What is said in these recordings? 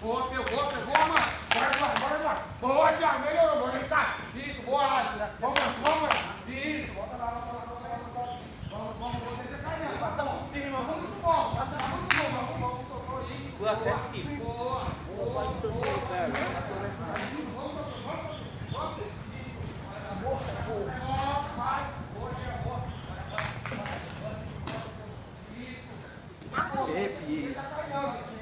Boa, pegou, pegou, mano. Bora, bora, bora, bora. Boa, Thiago, melhorou, bora Tá. Isso, boa, vamos, vamos. Isso, volta lá, volta lá, volta lá. Vamos, vamos, vamos vamos, vamos, vamos, vamos, vamos vamos, vamos, vamos, vamos, vamos, vamos, vamos, vamos, vamos, vamos, vamos, vamos, vamos, vamos, vamos, Vamos, vamos, vamos. Vamos. Boa, vai. Boa, boa. Isso. vamos, vamos, vamos, vamos, vamos,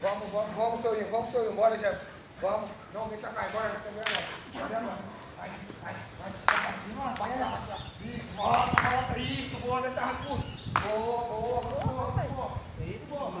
Vamos, vamos, vamos, seu Vamos, seu Bora, Jefferson. Vamos. Não deixa cair. Bora, Jefferson.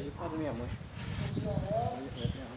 我去泡个面膜样